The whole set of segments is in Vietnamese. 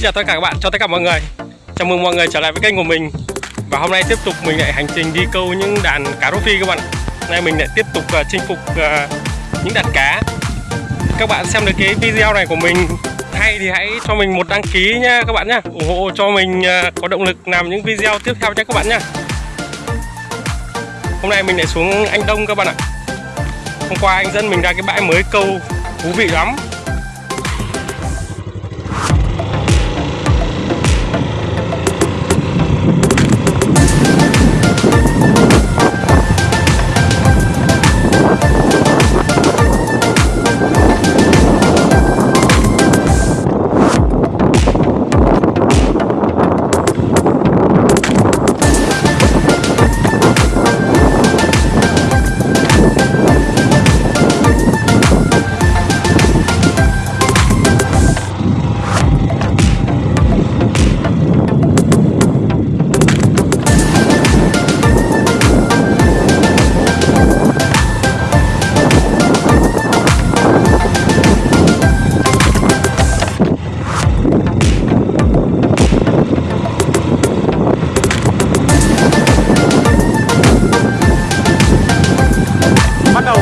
Xin chào tất cả các bạn, chào tất cả mọi người. Chào mừng mọi người trở lại với kênh của mình. Và hôm nay tiếp tục mình lại hành trình đi câu những đàn cá rô phi các bạn. Hôm nay mình lại tiếp tục uh, chinh phục uh, những đàn cá. Các bạn xem được cái video này của mình hay thì hãy cho mình một đăng ký nha các bạn nhé ủng hộ cho mình uh, có động lực làm những video tiếp theo nhé các bạn nhé hôm nay mình lại xuống anh Đông các bạn ạ. Hôm qua anh dẫn mình ra cái bãi mới câu thú vị lắm.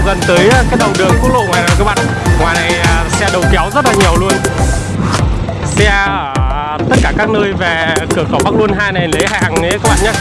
Gần tới ờ, cái đầu đường quốc lộ ngoài này các bạn. Ngoài này ờ, xe đầu kéo rất là nhiều luôn. Xe ở tất cả các nơi về cửa khẩu Bắc Luân 2 này lấy hàng nhé các bạn nhé.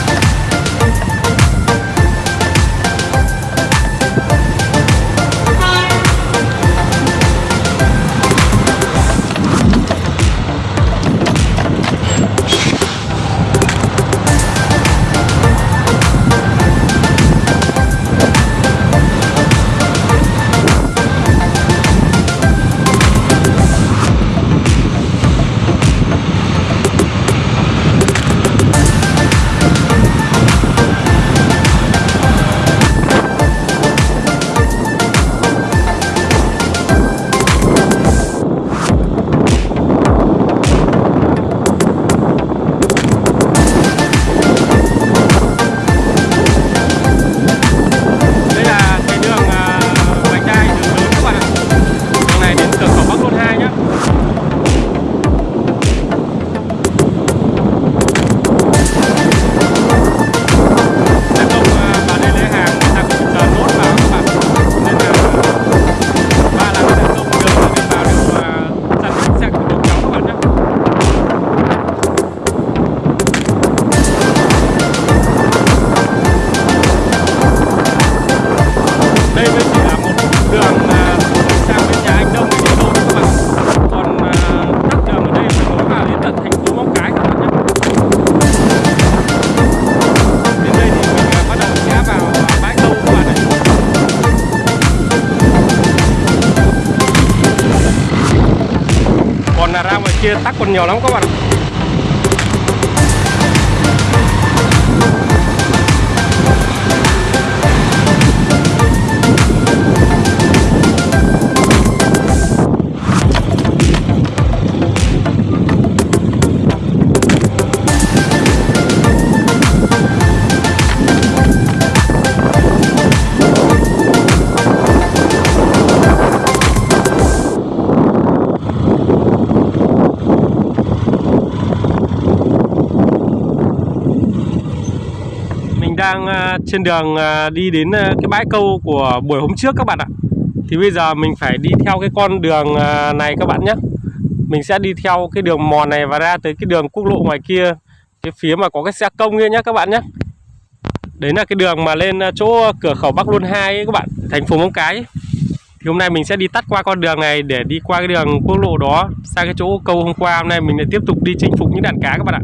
Còn là ra ngoài kia tắc còn nhiều lắm các bạn đang à, trên đường à, đi đến à, cái bãi câu của buổi hôm trước các bạn ạ. Thì bây giờ mình phải đi theo cái con đường này các bạn nhé. Mình sẽ đi theo cái đường mòn này và ra tới cái đường quốc lộ ngoài kia, Cái phía mà có cái xe công kia nhé các bạn nhé. Đấy là cái đường mà lên chỗ cửa khẩu Bắc Luân 2 ấy các bạn, Thành phố Móng Cái ấy. Thì hôm nay mình sẽ đi tắt qua con đường này để đi qua cái đường quốc lộ đó, Sang cái chỗ câu hôm qua. Hôm nay mình lại tiếp tục đi chinh phục những đàn cá các bạn ạ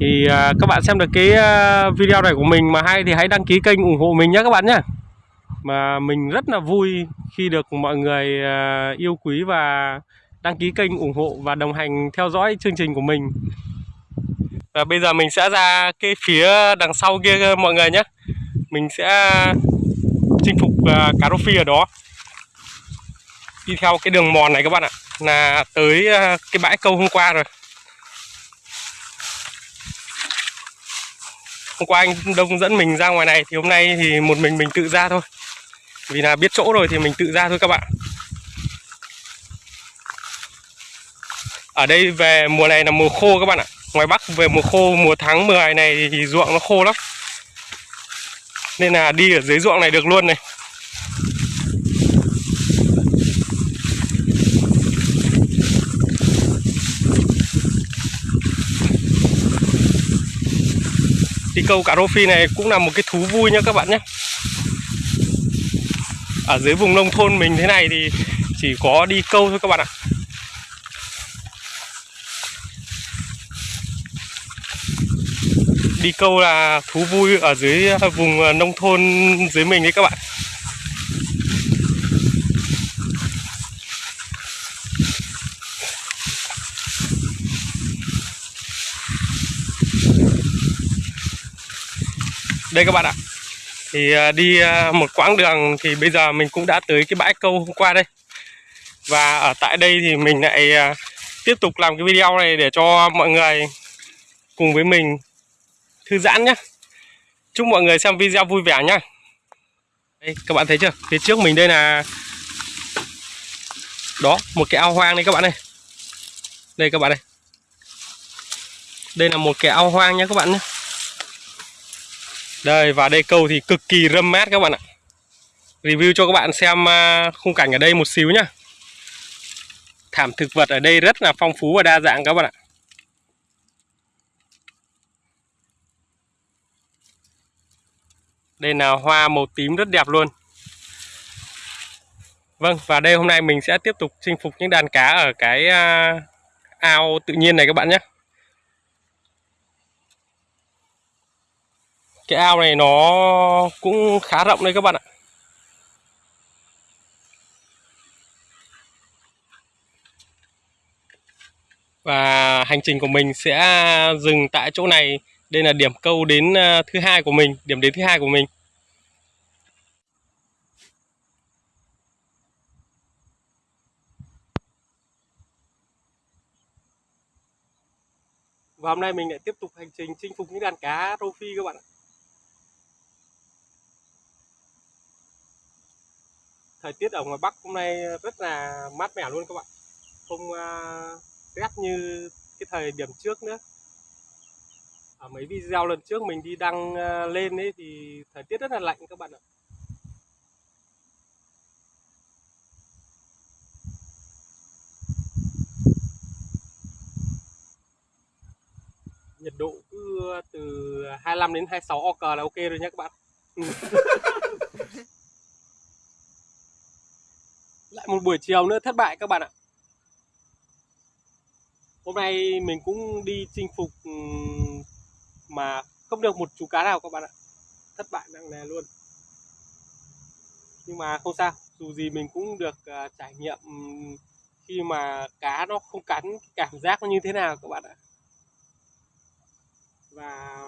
thì à, các bạn xem được cái à, video này của mình mà hay thì hãy đăng ký kênh ủng hộ mình nhé các bạn nhé. Mà mình rất là vui khi được mọi người à, yêu quý và đăng ký kênh ủng hộ và đồng hành theo dõi chương trình của mình. Và bây giờ mình sẽ ra cái phía đằng sau kia mọi người nhé. Mình sẽ chinh phục cà cá rô phi ở đó. Đi theo cái đường mòn này các bạn ạ. Là tới cái bãi câu hôm qua rồi. Hôm qua anh Đông dẫn mình ra ngoài này thì hôm nay thì một mình mình tự ra thôi. Vì là biết chỗ rồi thì mình tự ra thôi các bạn. Ở đây về mùa này là mùa khô các bạn ạ. Ngoài Bắc về mùa khô, mùa tháng 10 này thì ruộng nó khô lắm. Nên là đi ở dưới ruộng này được luôn này. Câu cá rô phi này cũng là một cái thú vui nha các bạn nhé. Ở dưới vùng nông thôn mình thế này thì chỉ có đi câu thôi các bạn ạ. Đi câu là thú vui ở dưới à, vùng à, nông thôn dưới mình đấy các bạn. Đây các bạn ạ. Thì à, đi à, một quãng đường thì bây giờ mình cũng đã tới cái bãi câu hôm qua đây. Và ở tại đây thì mình lại à, tiếp tục làm cái video này để cho mọi người cùng với mình thư giãn nhé chúc mọi người xem video vui vẻ nhá. Đây, các bạn thấy chưa? Phía trước mình đây là đó, một cái ao hoang đây các bạn này đây các bạn này đây là một cái ao hoang nhé các bạn nhé đây, và đây câu thì cực kỳ râm mát các bạn ạ. Review cho các bạn xem à, khung cảnh ở đây một xíu nhá. Thảm thực vật ở đây rất là phong phú và đa dạng các bạn ạ. Đây là hoa màu tím rất đẹp luôn. Vâng và đây hôm nay mình sẽ tiếp tục chinh phục những đàn cá ở cái à, ao tự nhiên này các bạn nhé. Cái ao này nó cũng khá rộng đấy các bạn ạ. Và hành trình của mình sẽ dừng tại chỗ này. Đây là điểm câu đến à, thứ hai của mình, điểm đến thứ hai của mình. Và hôm nay mình lại tiếp tục hành trình chinh phục những đàn cá rô phi các bạn ạ. Thời tiết ở ngoài Bắc hôm nay rất là mát mẻ luôn các bạn. Không uh, rét như cái thời điểm trước nữa. Ở mấy video lần trước mình đi đăng uh, lên ấy thì thời tiết rất là lạnh các bạn ạ. Nhiệt độ cứ từ 25 đến 26 ok là ok rồi nhé các bạn lại một buổi chiều nữa thất bại các bạn ạ. Hôm nay mình cũng đi chinh phục ừ, mà không được một chú cá nào các bạn ạ. Thất bại nặng nề luôn. Nhưng mà không sao dù gì mình cũng được uh, trải nghiệm ừ, khi mà cá nó không cắn cảm giác nó như thế nào các bạn ạ. Và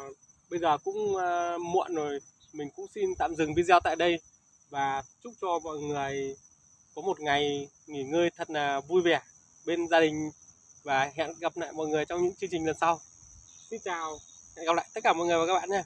bây giờ cũng uh, muộn rồi mình cũng xin tạm dừng video tại đây và chúc cho mọi người có một ngày nghỉ ngơi thật là vui vẻ bên gia đình và hẹn gặp lại mọi người trong những chương trình lần sau. Xin chào, hẹn gặp lại tất cả mọi người và các bạn nha.